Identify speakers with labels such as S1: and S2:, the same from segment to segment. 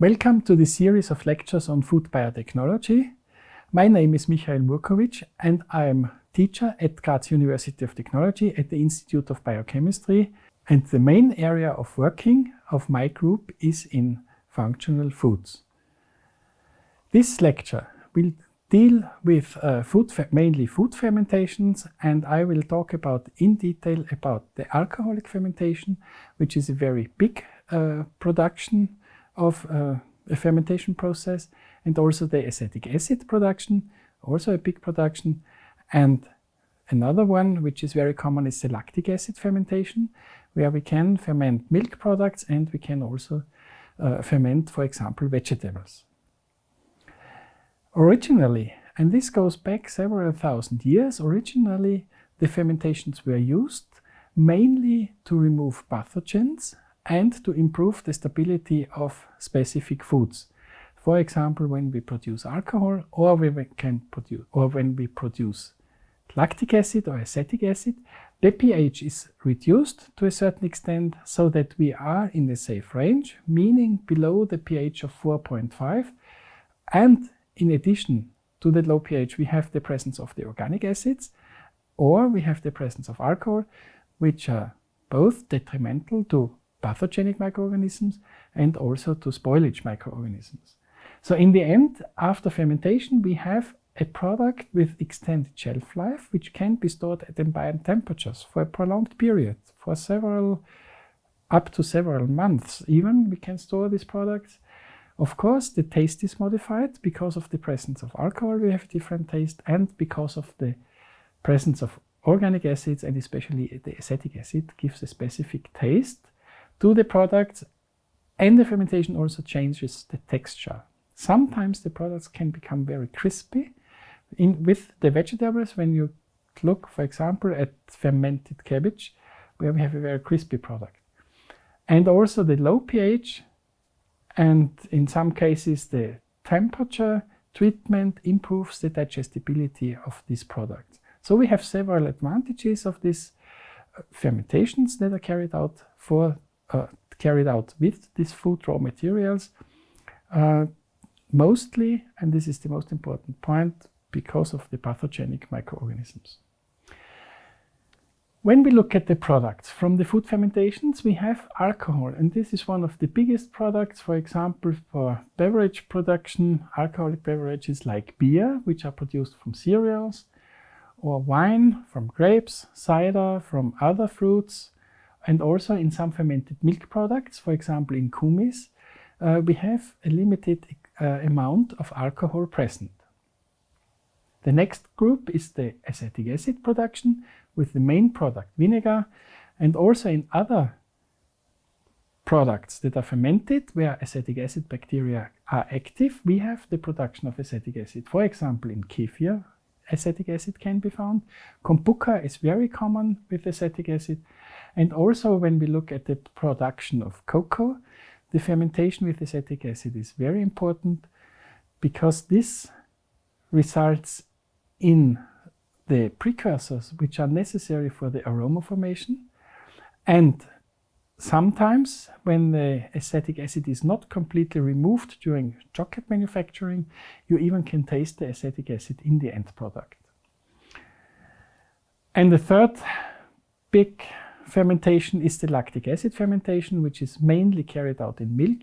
S1: Welcome to this series of lectures on food biotechnology. My name is Michael Murkovic and I am teacher at Graz University of Technology at the Institute of Biochemistry. And the main area of working of my group is in functional foods. This lecture will deal with uh, food mainly food fermentations and I will talk about in detail about the alcoholic fermentation, which is a very big uh, production of uh, a fermentation process and also the acetic acid production, also a big production. And another one, which is very common, is the lactic acid fermentation, where we can ferment milk products and we can also uh, ferment, for example, vegetables. Originally, and this goes back several thousand years, originally the fermentations were used mainly to remove pathogens and to improve the stability of specific foods. For example, when we produce alcohol or we can produce or when we produce lactic acid or acetic acid, the pH is reduced to a certain extent so that we are in the safe range, meaning below the pH of 4.5. And in addition to the low pH, we have the presence of the organic acids or we have the presence of alcohol, which are both detrimental to pathogenic microorganisms and also to spoilage microorganisms. So in the end, after fermentation, we have a product with extended shelf life, which can be stored at ambient temperatures for a prolonged period, for several, up to several months even, we can store these products. Of course, the taste is modified because of the presence of alcohol, we have different taste, and because of the presence of organic acids, and especially the acetic acid, gives a specific taste to the products and the fermentation also changes the texture. Sometimes the products can become very crispy. In, with the vegetables, when you look, for example, at fermented cabbage, where we have a very crispy product. And also the low pH and in some cases the temperature treatment improves the digestibility of these products. So we have several advantages of these uh, fermentations that are carried out for uh, carried out with these food raw materials. Uh, mostly, and this is the most important point, because of the pathogenic microorganisms. When we look at the products from the food fermentations, we have alcohol, and this is one of the biggest products, for example, for beverage production, alcoholic beverages like beer, which are produced from cereals, or wine from grapes, cider from other fruits, and also in some fermented milk products, for example in kumis, uh, we have a limited uh, amount of alcohol present. The next group is the acetic acid production with the main product vinegar and also in other products that are fermented where acetic acid bacteria are active, we have the production of acetic acid. For example, in kefir, acetic acid can be found. Kombucha is very common with acetic acid. And also when we look at the production of cocoa, the fermentation with acetic acid is very important because this results in the precursors which are necessary for the aroma formation. And sometimes when the acetic acid is not completely removed during chocolate manufacturing, you even can taste the acetic acid in the end product. And the third big fermentation is the lactic acid fermentation, which is mainly carried out in milk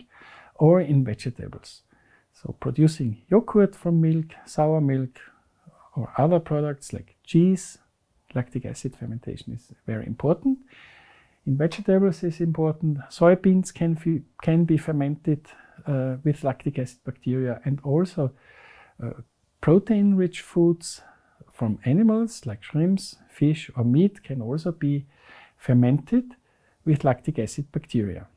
S1: or in vegetables. So producing yogurt from milk, sour milk, or other products like cheese, lactic acid fermentation is very important. In vegetables is important. Soybeans can, can be fermented uh, with lactic acid bacteria and also uh, protein-rich foods from animals like shrimps, fish or meat can also be fermented with lactic acid bacteria.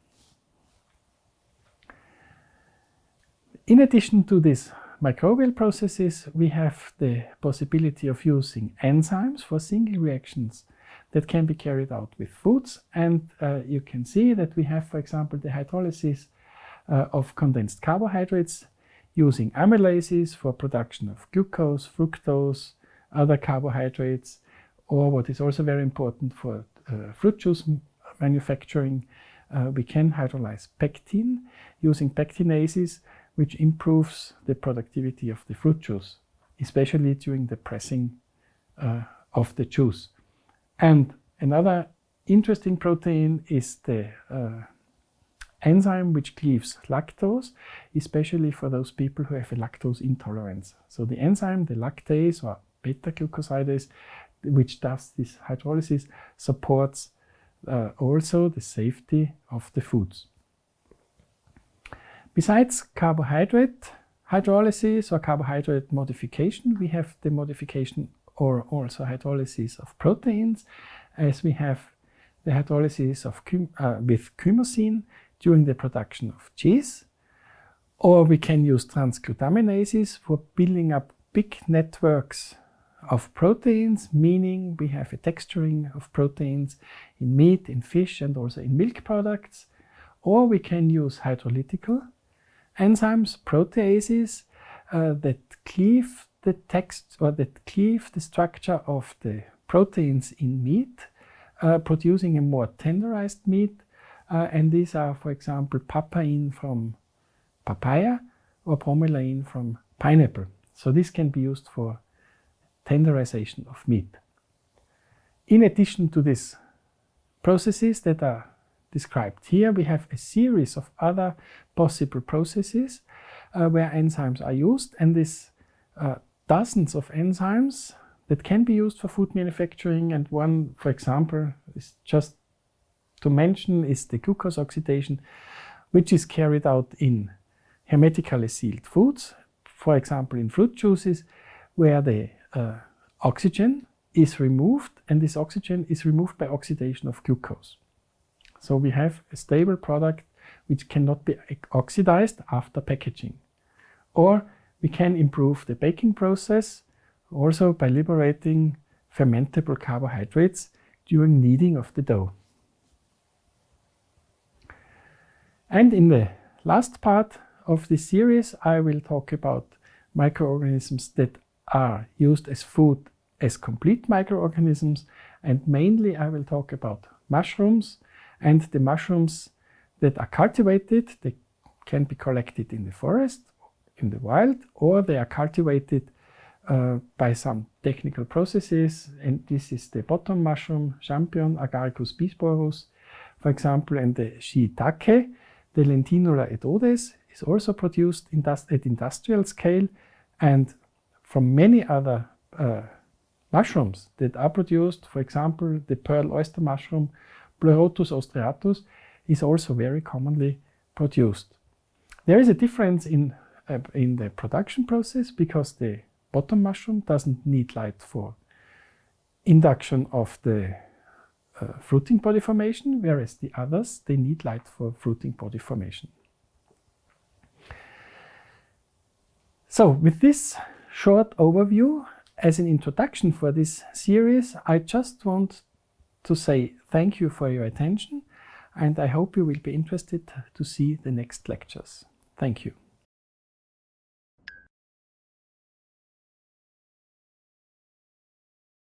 S1: In addition to these microbial processes, we have the possibility of using enzymes for single reactions that can be carried out with foods. And uh, you can see that we have, for example, the hydrolysis uh, of condensed carbohydrates using amylases for production of glucose, fructose, other carbohydrates, or what is also very important for uh, fruit juice manufacturing, uh, we can hydrolyze pectin using pectinases, which improves the productivity of the fruit juice, especially during the pressing uh, of the juice. And another interesting protein is the uh, enzyme which cleaves lactose, especially for those people who have a lactose intolerance. So the enzyme, the lactase or beta-glucosidase, which does this hydrolysis, supports uh, also the safety of the foods. Besides carbohydrate hydrolysis or carbohydrate modification, we have the modification or also hydrolysis of proteins, as we have the hydrolysis of uh, with chymosin during the production of cheese, or we can use transglutaminases for building up big networks of proteins, meaning we have a texturing of proteins in meat, in fish, and also in milk products. Or we can use hydrolytical enzymes, proteases, uh, that cleave the text or that cleave the structure of the proteins in meat, uh, producing a more tenderized meat. Uh, and these are, for example, papain from papaya or bromelain from pineapple. So this can be used for tenderization of meat. In addition to these processes that are described here, we have a series of other possible processes uh, where enzymes are used and this uh, dozens of enzymes that can be used for food manufacturing and one, for example, is just to mention is the glucose oxidation, which is carried out in hermetically sealed foods, for example in fruit juices, where the uh, oxygen is removed and this oxygen is removed by oxidation of glucose. So we have a stable product which cannot be oxidized after packaging. Or we can improve the baking process also by liberating fermentable carbohydrates during kneading of the dough. And in the last part of this series, I will talk about microorganisms that are used as food as complete microorganisms and mainly I will talk about mushrooms and the mushrooms that are cultivated, they can be collected in the forest, in the wild, or they are cultivated uh, by some technical processes and this is the button mushroom, Champignon Agaricus bisporus, for example, and the shiitake, the Lentinula edodes, is also produced at industrial scale and from many other uh, mushrooms that are produced, for example, the pearl oyster mushroom, Pleurotus ostreatus, is also very commonly produced. There is a difference in, in the production process because the button mushroom doesn't need light for induction of the uh, fruiting body formation, whereas the others, they need light for fruiting body formation. So with this short overview as an introduction for this series, I just want to say thank you for your attention and I hope you will be interested to see the next lectures. Thank you.